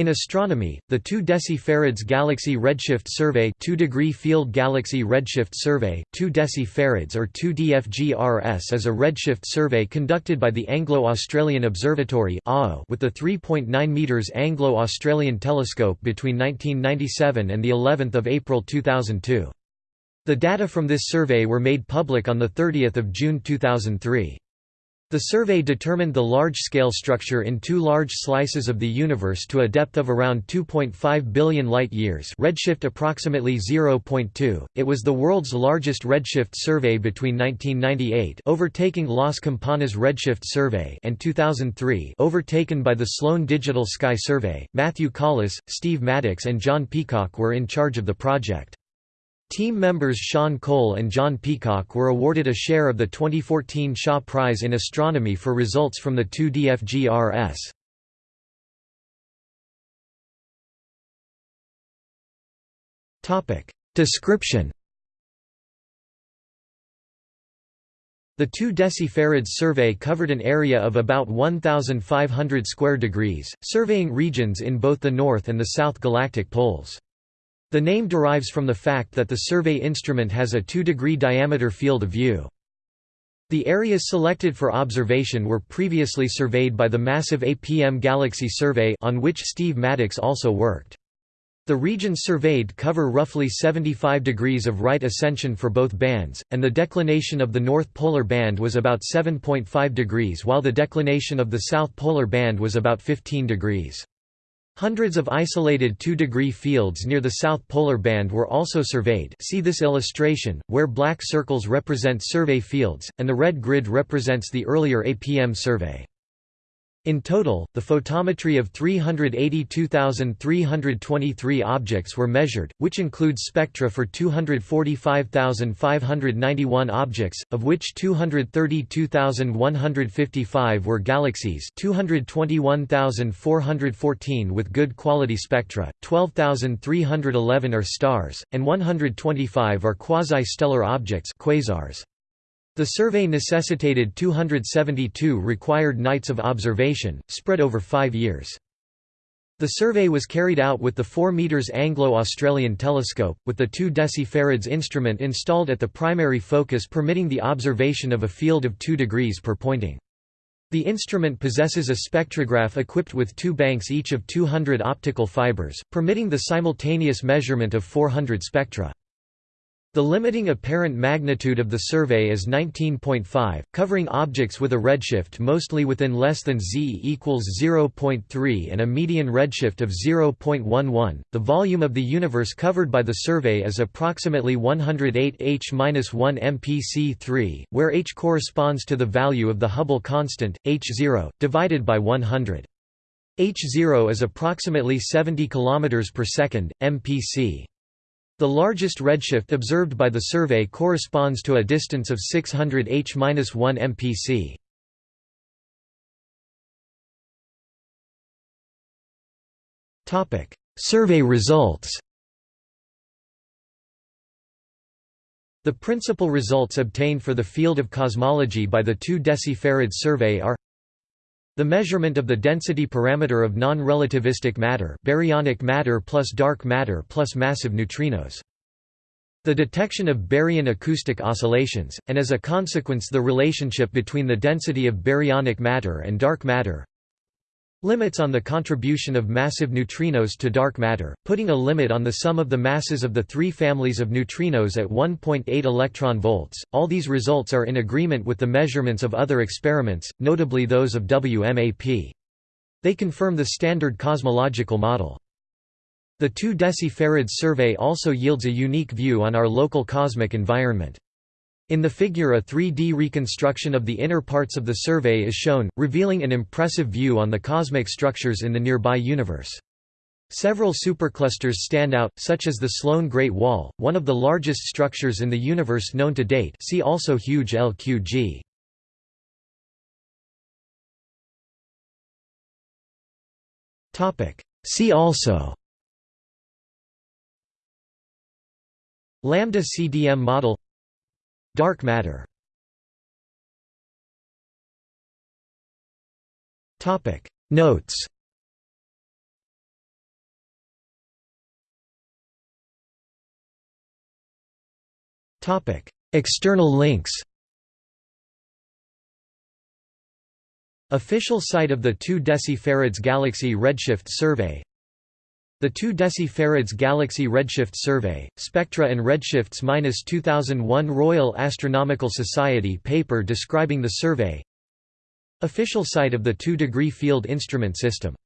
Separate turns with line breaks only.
In astronomy, the 2 decifarads Galaxy Redshift Survey 2 degree field Galaxy Redshift Survey, 2 decifarads or 2 DFGRS is a redshift survey conducted by the Anglo-Australian Observatory with the 3.9 meters Anglo-Australian telescope between 1997 and the 11th of April 2002. The data from this survey were made public on the 30th of June 2003. The survey determined the large-scale structure in two large slices of the universe to a depth of around 2.5 billion light-years redshift approximately 0.2. It was the world's largest redshift survey between 1998 overtaking Las Campanas Redshift Survey and 2003 overtaken by the Sloan Digital Sky Survey. Matthew Colless, Steve Maddox and John Peacock were in charge of the project. Team members Shaun Cole and John Peacock were awarded a share of the 2014 Shaw Prize in Astronomy for results from the 2 DFGRS. Description The 2 decifarads survey covered an area of about 1,500 square degrees, surveying regions in both the north and the south galactic poles. The name derives from the fact that the survey instrument has a 2-degree diameter field of view. The areas selected for observation were previously surveyed by the massive APM Galaxy Survey on which Steve Maddox also worked. The regions surveyed cover roughly 75 degrees of right ascension for both bands, and the declination of the north polar band was about 7.5 degrees while the declination of the south polar band was about 15 degrees. Hundreds of isolated 2-degree fields near the south polar band were also surveyed see this illustration, where black circles represent survey fields, and the red grid represents the earlier APM survey. In total, the photometry of 382,323 objects were measured, which includes spectra for 245,591 objects, of which 232,155 were galaxies 221,414 with good quality spectra, 12,311 are stars, and 125 are quasi-stellar objects quasars. The survey necessitated 272 required nights of observation, spread over five years. The survey was carried out with the 4 meters Anglo-Australian telescope, with the 2 decifarads instrument installed at the primary focus permitting the observation of a field of 2 degrees per pointing. The instrument possesses a spectrograph equipped with two banks each of 200 optical fibers, permitting the simultaneous measurement of 400 spectra. The limiting apparent magnitude of the survey is 19.5, covering objects with a redshift mostly within less than z equals 0.3 and a median redshift of 0.11. The volume of the universe covered by the survey is approximately 108 h-1 mpc3, where h corresponds to the value of the Hubble constant, h0, divided by 100. h0 is approximately 70 km per second, mpc. The largest redshift observed by the survey corresponds to a distance of 600 h-1 mpc. Topic: Survey results. The principal results obtained for the field of cosmology by the 2 decifarad survey are the measurement of the density parameter of non-relativistic matter baryonic matter plus dark matter plus massive neutrinos. The detection of baryon acoustic oscillations, and as a consequence the relationship between the density of baryonic matter and dark matter. Limits on the contribution of massive neutrinos to dark matter, putting a limit on the sum of the masses of the three families of neutrinos at 1.8 electron volts. All these results are in agreement with the measurements of other experiments, notably those of WMAP. They confirm the standard cosmological model. The 2 decifarad survey also yields a unique view on our local cosmic environment. In the figure a 3D reconstruction of the inner parts of the survey is shown, revealing an impressive view on the cosmic structures in the nearby universe. Several superclusters stand out, such as the Sloan Great Wall, one of the largest structures in the universe known to date see also huge LQG. See also Lambda CDM model Dark matter. Notes. External links. Official site of the 2 deci farads galaxy redshift survey. The 2 decifarads Galaxy Redshift Survey, Spectra and Redshifts 2001 Royal Astronomical Society paper describing the survey. Official site of the 2 degree field instrument system